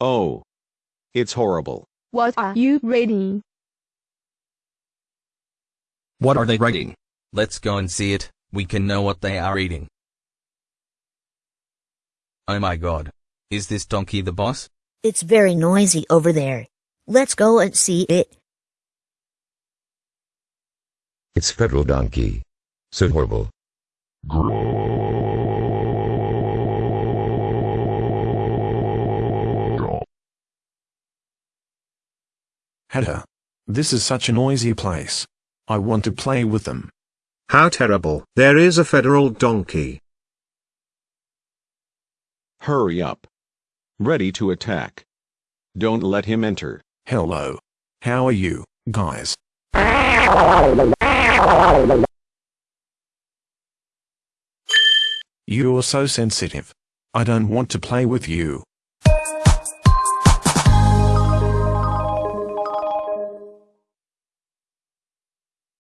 Oh. It's horrible. What are you reading? What are they writing? Let's go and see it, we can know what they are eating. Oh my god. Is this donkey the boss? It's very noisy over there. Let's go and see it. It's federal donkey. So horrible. Hedda. This is such a noisy place. I want to play with them. How terrible. There is a federal donkey. Hurry up. Ready to attack. Don't let him enter. Hello. How are you, guys? You're so sensitive. I don't want to play with you.